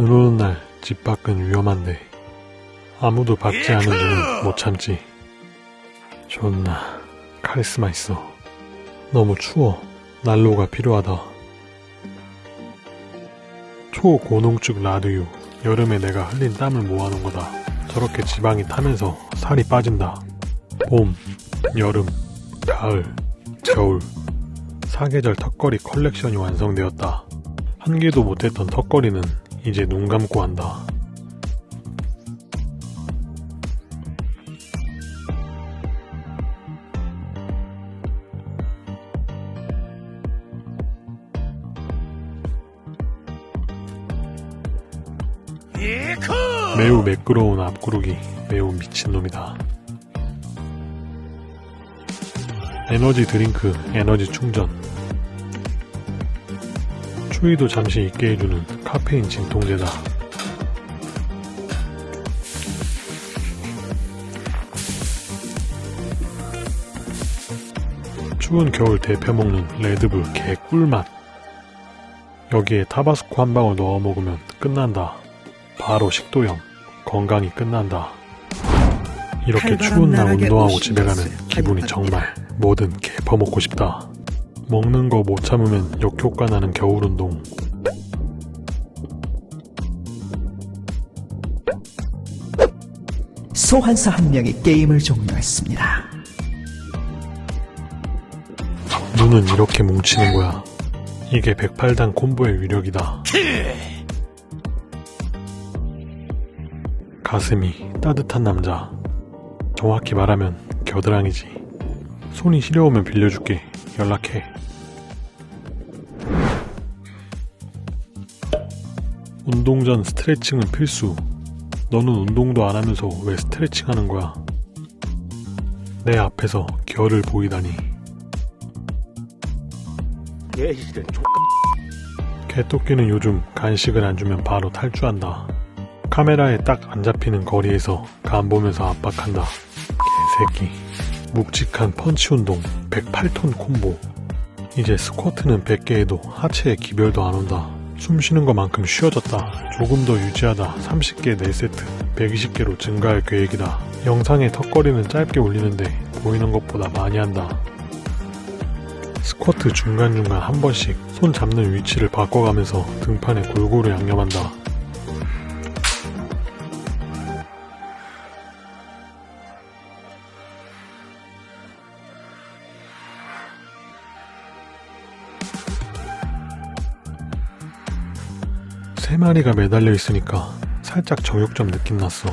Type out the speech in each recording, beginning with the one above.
눈 오는 날 집 밖은 위험한데 아무도 밟지 않은 눈은 못 참지. 존나 카리스마 있어. 너무 추워. 난로가 필요하다. 초고농축 라드유. 여름에 내가 흘린 땀을 모아놓은 거다. 저렇게 지방이 타면서 살이 빠진다. 봄, 여름, 가을, 겨울. 사계절 턱걸이 컬렉션이 완성되었다. 한 개도 못했던 턱걸이는 이제 눈 감고 한다. 매우 매끄러운 앞구르기 매우 미친놈이다. 에너지 드링크 에너지 충전 추위도 잠시 잊게 해주는 카페인 진통제다. 추운 겨울 데펴 먹는 레드불 개 꿀맛. 여기에 타바스코 한 방울 넣어 먹으면 끝난다. 바로 식도염. 건강이 끝난다. 이렇게 추운 날 운동하고 집에 가는 기분이 정말 뭐든 개 퍼먹고 싶다. 먹는 거 못 참으면 역효과 나는 겨울 운동. 소환사 한 명이 게임을 종료했습니다. 눈은 이렇게 뭉치는 거야. 이게 108단 콤보의 위력이다. 가슴이 따뜻한 남자. 정확히 말하면 겨드랑이지. 손이 시려우면 빌려줄게. 연락해. 운동 전 스트레칭은 필수. 너는 운동도 안 하면서 왜 스트레칭 하는 거야? 내 앞에서 결을 보이다니. 개토끼는 요즘 간식을 안 주면 바로 탈주한다. 카메라에 딱 안 잡히는 거리에서 간 보면서 압박한다. 개새끼. 묵직한 펀치 운동 108톤 콤보. 이제 스쿼트는 100개 해도 하체에 기별도 안 온다. 숨 쉬는 것만큼 쉬워졌다. 조금 더 유지하다 30개 4세트 120개로 증가할 계획이다. 영상의 턱걸이는 짧게 올리는데 보이는 것보다 많이 한다. 스쿼트 중간중간 한 번씩 손 잡는 위치를 바꿔가면서 등판에 골고루 양념한다. 세 마리가 매달려 있으니까 살짝 정육점 느낌 났어.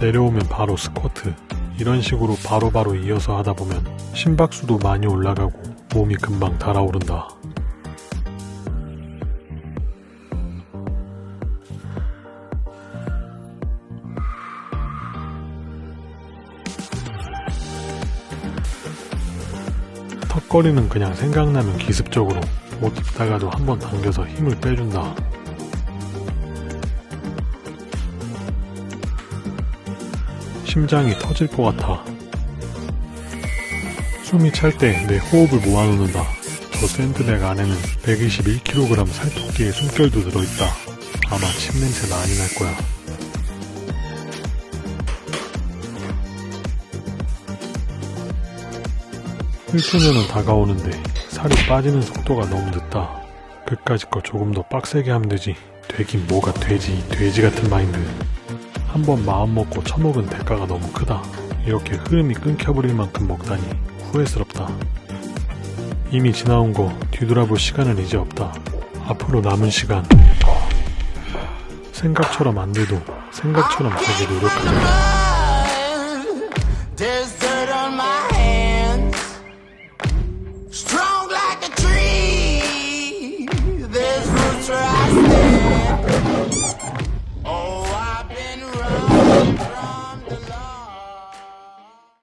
내려오면 바로 스쿼트. 이런 식으로 바로바로 이어서 하다 보면 심박수도 많이 올라가고 몸이 금방 달아오른다. 턱걸이는 그냥 생각나면 기습적으로 옷 입다가도 한 번 당겨서 힘을 빼준다. 심장이 터질 것 같아. 숨이 찰 때 내 호흡을 모아놓는다. 저 샌드백 안에는 121kg 살토끼의 숨결도 들어있다. 아마 침 냄새 많이 날 거야. 일주년은 다가오는데 살이 빠지는 속도가 너무 늦다. 그까짓 거 조금 더 빡세게 하면 되지. 되긴 뭐가 되지. 돼지 같은 마인드. 한번 마음 먹고 처먹은 대가가 너무 크다. 이렇게 흐름이 끊겨버릴 만큼 먹다니 후회스럽다. 이미 지나온 거 뒤돌아볼 시간은 이제 없다. 앞으로 남은 시간 생각처럼 안 돼도 생각처럼 되게 노력하자.